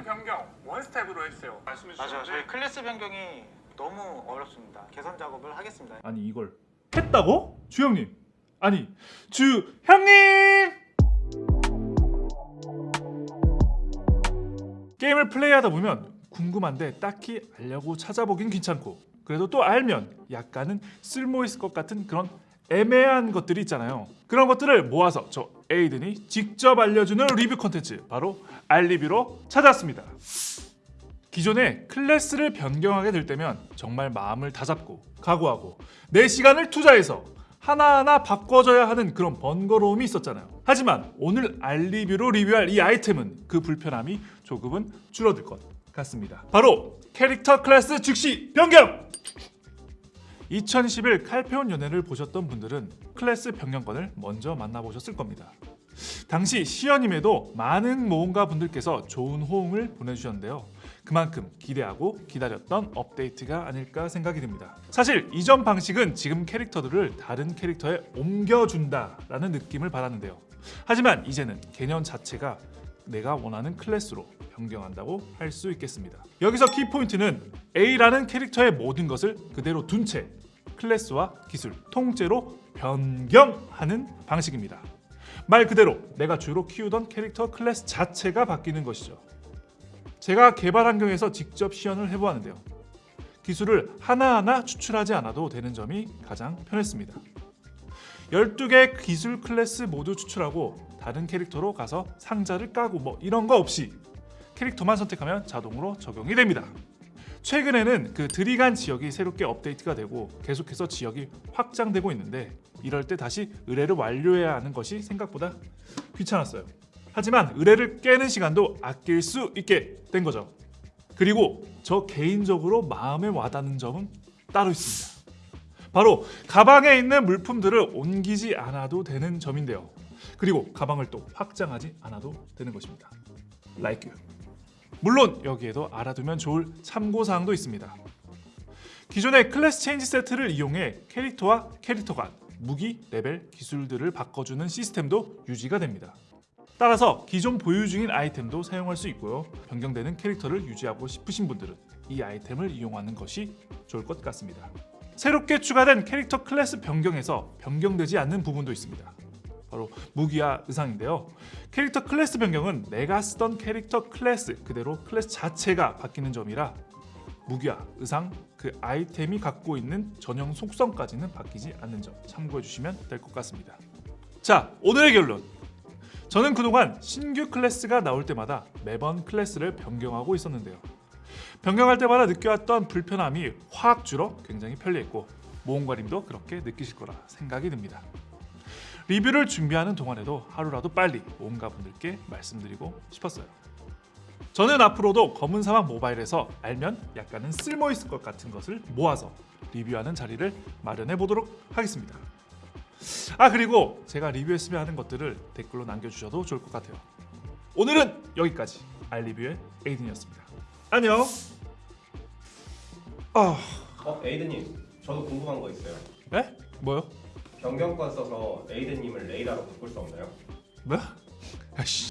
클래스 변경 one step으로 해주세요. 말씀해 맞아요. 저희 클래스 변경이 너무 어렵습니다. 개선 작업을 하겠습니다. 아니 이걸 했다고? 주형님 아니 주형님 게임을 플레이하다 보면 궁금한데 딱히 알려고 찾아보긴 귀찮고 그래도 또 알면 약간은 쓸모 있을 것 같은 그런 애매한 것들이 있잖아요 그런 것들을 모아서 저 에이든이 직접 알려주는 리뷰 콘텐츠 바로 알리뷰로 찾아왔습니다 기존에 클래스를 변경하게 될 때면 정말 마음을 다잡고 각오하고 내 시간을 투자해서 하나하나 바꿔줘야 하는 그런 번거로움이 있었잖아요. 하지만 오늘 알리뷰로 리뷰할 이 아이템은 그 불편함이 조금은 줄어들 것 같습니다. 바로 캐릭터 클래스 즉시 변경! 2011 칼페온 연회를 보셨던 분들은 클래스 변경권을 먼저 만나보셨을 겁니다. 당시 시연임에도 많은 모험가 분들께서 좋은 호응을 보내주셨는데요. 그만큼 기대하고 기다렸던 업데이트가 아닐까 생각이 듭니다. 사실 이전 방식은 지금 캐릭터들을 다른 캐릭터에 옮겨준다라는 느낌을 받았는데요. 하지만 이제는 개념 자체가 내가 원하는 클래스로 변경한다고 할 수 있겠습니다. 여기서 키포인트는 A라는 캐릭터의 모든 것을 그대로 둔 채 클래스와 기술 통째로 변경하는 방식입니다. 말 그대로 내가 주로 키우던 캐릭터 클래스 자체가 바뀌는 것이죠. 제가 개발 환경에서 직접 시연을 해보았는데요. 기술을 하나하나 추출하지 않아도 되는 점이 가장 편했습니다. 12개 기술 클래스 모두 추출하고 다른 캐릭터로 가서 상자를 까고 뭐 이런 거 없이 캐릭터만 선택하면 자동으로 적용이 됩니다. 최근에는 그 드리간 지역이 새롭게 업데이트가 되고 계속해서 지역이 확장되고 있는데 이럴 때 다시 의뢰를 완료해야 하는 것이 생각보다 귀찮았어요. 하지만 의뢰를 깨는 시간도 아낄 수 있게 된 거죠. 그리고 저 개인적으로 마음에 와닿는 점은 따로 있습니다. 바로 가방에 있는 물품들을 옮기지 않아도 되는 점인데요. 그리고 가방을 또 확장하지 않아도 되는 것입니다. Like you. 물론 여기에도 알아두면 좋을 참고 사항도 있습니다. 기존의 클래스 체인지 세트를 이용해 캐릭터와 캐릭터 간 무기, 레벨, 기술들을 바꿔주는 시스템도 유지가 됩니다. 따라서 기존 보유 중인 아이템도 사용할 수 있고요. 변경되는 캐릭터를 유지하고 싶으신 분들은 이 아이템을 이용하는 것이 좋을 것 같습니다. 새롭게 추가된 캐릭터 클래스 변경에서 변경되지 않는 부분도 있습니다. 바로 무기와 의상인데요. 캐릭터 클래스 변경은 내가 쓰던 캐릭터 클래스 그대로 클래스 자체가 바뀌는 점이라 무기와 의상, 그 아이템이 갖고 있는 전용 속성까지는 바뀌지 않는 점 참고해 주시면 될 것 같습니다. 자, 오늘의 결론. 저는 그동안 신규 클래스가 나올 때마다 매번 클래스를 변경하고 있었는데요. 변경할 때마다 느껴왔던 불편함이 확 줄어 굉장히 편리했고 모험가님도 그렇게 느끼실 거라 생각이 듭니다. 리뷰를 준비하는 동안에도 하루라도 빨리 모험가 분들께 말씀드리고 싶었어요. 저는 앞으로도 검은 사막 모바일에서 알면 약간은 쓸모 있을 것 같은 것을 모아서 리뷰하는 자리를 마련해 보도록 하겠습니다. 아 그리고 제가 리뷰했으면 하는 것들을 댓글로 남겨주셔도 좋을 것 같아요. 오늘은 여기까지 알리뷰의 에이든이었습니다. 안녕. 아, 어, 에이드님, 저도 궁금한 거 있어요. 네? 뭐요? 변경권 써서 에이드님을 레이라로 바꿀 수 없나요? 뭐야? 아씨.